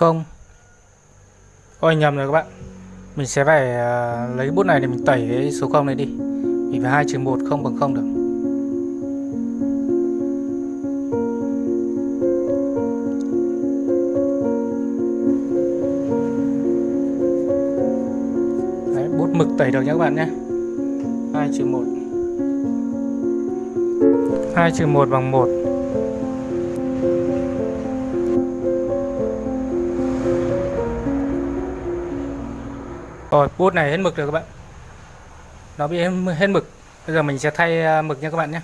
không? Ôi nhầm rồi các bạn. Mình sẽ phải uh, lấy bút này để mình tẩy cái số 0 này đi. Mình phải hai trừ một không bằng 0 được. Đấy, bút mực tẩy được nhé các bạn nhé. 2 trừ 1 2 trừ 1 bằng 1 Rồi bút này hết mực rồi các bạn. Nó bị hết mực Bây giờ mình sẽ thay à, mực nha các bạn nhé.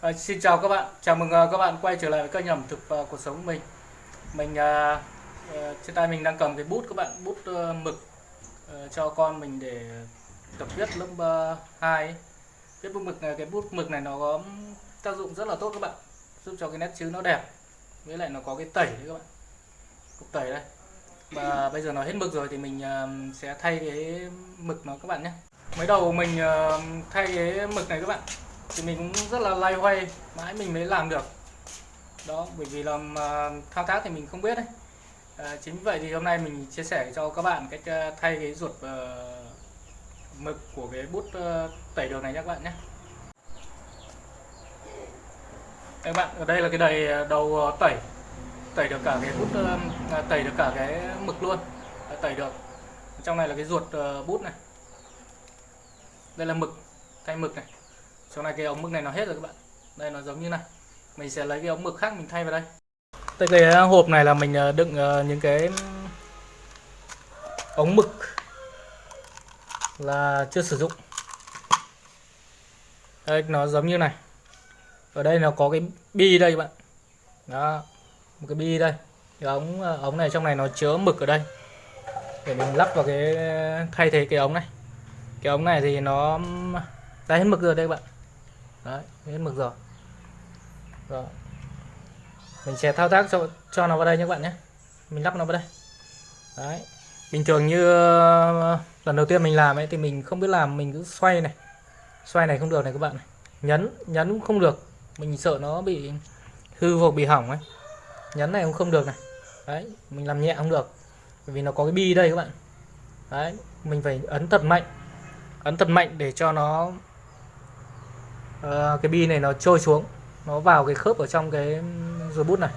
À, Xin chào các bạn. Chào mừng à, các bạn quay trở lại với kênh ẩm thực uh, cuộc sống của mình Mình uh, Trên tay mình đang cầm cái bút các bạn. Bút uh, mực uh, cho con mình để tập viết lớp uh, 2 Viết bút mực này Cái bút mực này nó có tác dụng rất là tốt các bạn. Giúp cho cái nét chữ nó đẹp. Với lại nó có cái tẩy đấy các bạn. Cục tẩy đây và bây giờ nó hết mực rồi thì mình ờ, sẽ thay cái mực nó các bạn nhé. Mới đầu mình ờ, thay cái mực này các bạn thì mình cũng rất là lay hoay mãi mình mới làm được. Đó bởi vì làm ờ, thao tác thì mình không biết đấy. À, chính vì vậy thì hôm nay mình chia sẻ cho các bạn cách thay cái ruột mực của cái bút tẩy đường này nhé các bạn nhé. Các bạn ở đây là cái đầy đầu tẩy tẩy được cả cái bút uh, tẩy được cả cái mực luôn. Tẩy được. Trong này là cái ruột uh, bút này. Đây là mực thay mực này. Trong này cái ống mực này nó hết rồi các bạn. Đây nó giống như này. Mình sẽ lấy cái ống mực khác mình thay vào đây. Đây cái hộp này là mình ờ, đựng những cái ống mực là chưa sử dụng. Đây nó giống như này. Ở đây nó có cái bi đây các bạn. Đó một cái bi đây. Cái ống ờ, ống này trong này nó chứa mực ở đây. Để mình lắp vào cái, thay thế cái ống này. Cái ống này thì nó đã hết mực rồi đây các bạn. Đấy hết mực rồi. Rồi. Mình sẽ thao tác cho cho nó vào đây nhé các bạn nhé. Mình lắp nó vào đây. Đấy. Bình thường như ờ, lần đầu tiên mình làm ấy thì mình không biết làm, mình cứ xoay này. Xoay này không được này các bạn này. Nhấn nhấn cũng không được. Mình sợ nó bị hư hoặc bị hỏng ấy nhấn này cũng không được này. Đấy mình làm nhẹ không được. Bởi vì nó có cái bi đây các bạn. Đấy mình phải ấn thật mạnh. Ấn thật mạnh để cho nó uh, cái bi này nó trôi xuống. Nó vào cái khớp ở trong cái rồi bút này.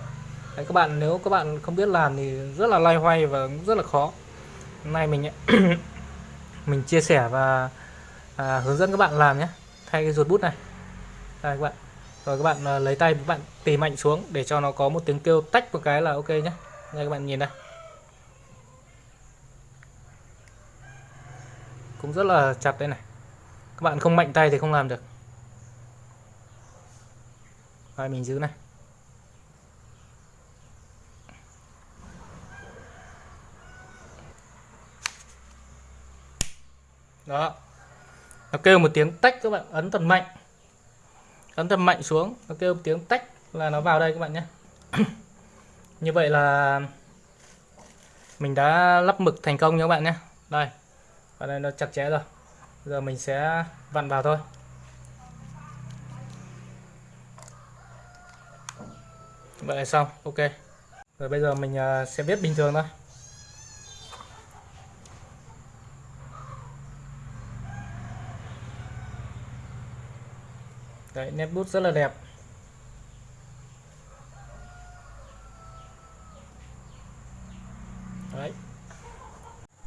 Đấy các bạn nếu các bạn không biết làm thì rất là lay hoay và rất là khó. Hôm nay mình mình chia sẻ và à, hướng dẫn các bạn làm nhé thay cái ruột bút này. Đây các bạn rồi các bạn à, lấy tay các bạn tì mạnh xuống để cho nó có một tiếng kêu tách một cái là ok nhé đây các bạn nhìn đây. Cũng rất là chặt đây này. Các bạn không mạnh tay thì không làm được. Rồi, mình giữ này. Đó. Nó kêu một tiếng tách các bạn, ấn thật mạnh ấn thật mạnh xuống, nó kêu tiếng tách là nó vào đây các bạn nhé. Như vậy là mình đã lắp mực thành công nha các bạn nhé. Đây và đây nó chặt chẽ rồi. Giờ mình sẽ vặn vào thôi. Vậy là xong, ok. Rồi bây giờ mình à, sẽ viết bình thường thôi. Đấy, nét bút rất là đẹp. Đấy.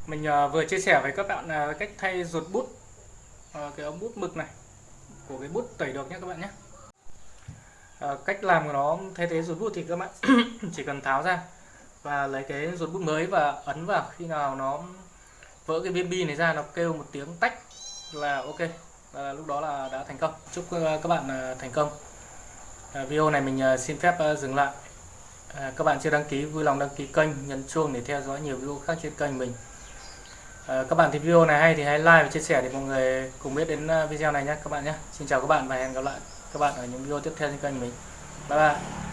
Mình uh, vừa chia sẻ với các bạn uh, cách thay ruột bút uh, cái ống bút mực này của cái bút tẩy được nhé các bạn nhé. Uh, cách làm của nó thay thế ruột bút thì các bạn chỉ cần tháo ra và lấy cái ruột bút mới và ấn vào. Khi nào nó vỡ cái viên bi này ra nó kêu một tiếng tách là ok và lúc đó là đã thành công. Chúc ờ, các bạn ờ, thành công. Ờ, video này mình xin phép dừng lại. Các bạn chưa đăng ký, vui lòng đăng ký kênh, nhấn chuông để theo dõi nhiều video khác trên kênh mình. Các bạn thấy video này hay thì hãy like và chia sẻ để mọi người cùng biết đến video này nhé, các bạn nhé. Xin chào các bạn và hẹn gặp lại các bạn ở những video tiếp theo trên kênh mình. Bye bye.